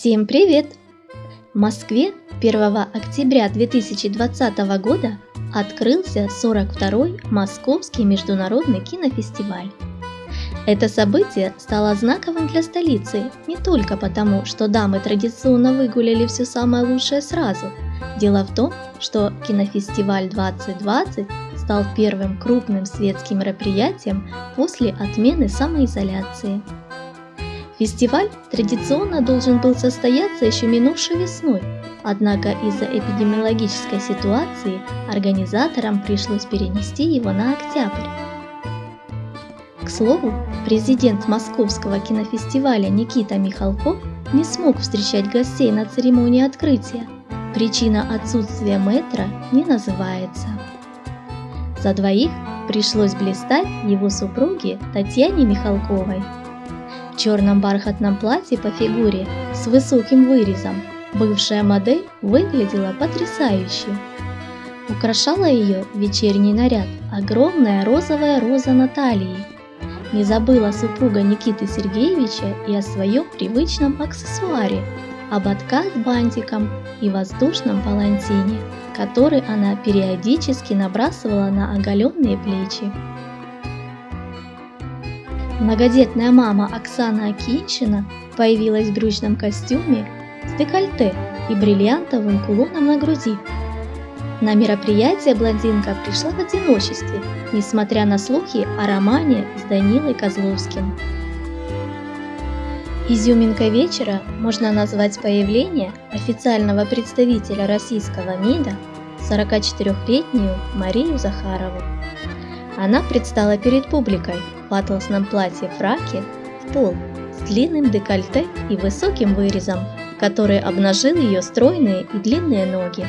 Всем привет! В Москве 1 октября 2020 года открылся 42-й Московский международный кинофестиваль. Это событие стало знаковым для столицы не только потому, что дамы традиционно выгуляли все самое лучшее сразу. Дело в том, что кинофестиваль 2020 стал первым крупным светским мероприятием после отмены самоизоляции. Фестиваль традиционно должен был состояться еще минувшей весной, однако из-за эпидемиологической ситуации организаторам пришлось перенести его на октябрь. К слову, президент Московского кинофестиваля Никита Михалков не смог встречать гостей на церемонии открытия. Причина отсутствия метра не называется. За двоих пришлось блистать его супруге Татьяне Михалковой – черном бархатном платье по фигуре с высоким вырезом бывшая модель выглядела потрясающе. Украшала ее вечерний наряд огромная розовая роза Натальи. Не забыла супруга Никиты Сергеевича и о своем привычном аксессуаре – ободка с бантиком и воздушном палантине, который она периодически набрасывала на оголенные плечи. Многодетная мама Оксана Акинчина появилась в брючном костюме с декольте и бриллиантовым кулоном на груди. На мероприятие блондинка пришла в одиночестве, несмотря на слухи о романе с Данилой Козловским. Изюминкой вечера можно назвать появление официального представителя российского МИДа 44-летнюю Марию Захарову. Она предстала перед публикой атласном платье-фраке в пол с длинным декольте и высоким вырезом, который обнажил ее стройные и длинные ноги.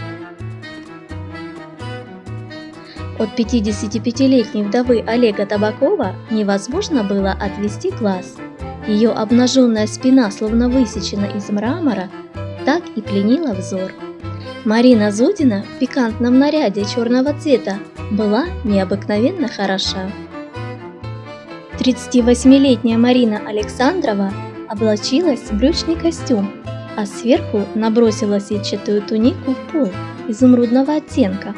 От 55-летней вдовы Олега Табакова невозможно было отвести глаз. Ее обнаженная спина, словно высечена из мрамора, так и пленила взор. Марина Зудина в пикантном наряде черного цвета была необыкновенно хороша. 38-летняя Марина Александрова облачилась в брючный костюм, а сверху набросила сетчатую тунику в пол изумрудного оттенка.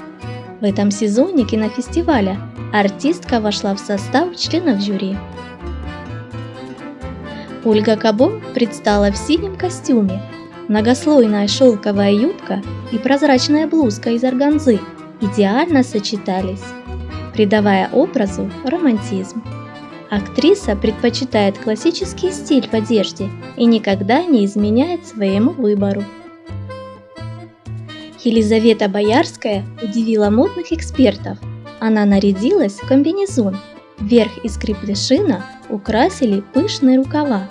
В этом сезоне кинофестиваля артистка вошла в состав членов жюри. Ольга Кабо предстала в синем костюме, многослойная шелковая юбка и прозрачная блузка из органзы идеально сочетались, придавая образу романтизм. Актриса предпочитает классический стиль в одежде и никогда не изменяет своему выбору. Елизавета Боярская удивила модных экспертов. Она нарядилась в комбинезон. Верх из крепдышина украсили пышные рукава.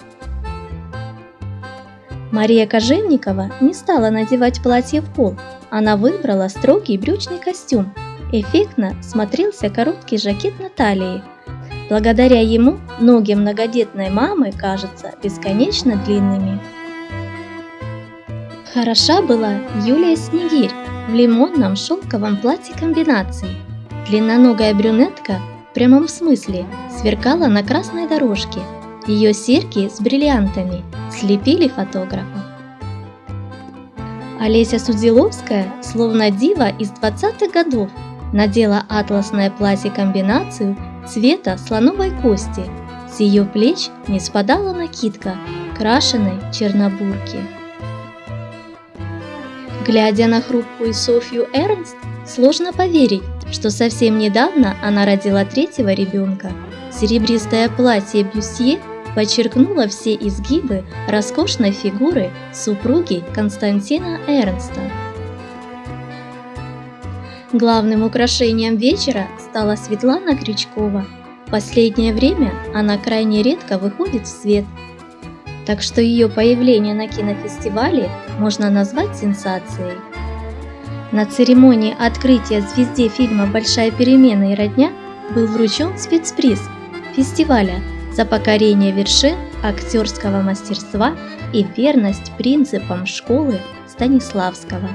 Мария Кожевникова не стала надевать платье в пол. Она выбрала строгий брючный костюм. Эффектно смотрелся короткий жакет на талии, Благодаря ему ноги многодетной мамы кажутся бесконечно длинными. Хороша была Юлия Снегирь в лимонном шелковом платье комбинации. Длинноногая брюнетка в прямом смысле сверкала на красной дорожке. Ее серьги с бриллиантами слепили фотографа. Олеся Судзиловская, словно дива из 20-х годов, надела атласное платье-комбинацию цвета слоновой кости. С ее плеч не спадала накидка крашеной чернобурки. Глядя на хрупкую Софью Эрнст, сложно поверить, что совсем недавно она родила третьего ребенка. Серебристое платье Бюсье подчеркнуло все изгибы роскошной фигуры супруги Константина Эрнста. Главным украшением вечера стала Светлана Крючкова. Последнее время она крайне редко выходит в свет, так что ее появление на кинофестивале можно назвать сенсацией. На церемонии открытия звезде фильма «Большая перемена и родня» был вручен спецприз фестиваля за покорение вершин актерского мастерства и верность принципам школы Станиславского.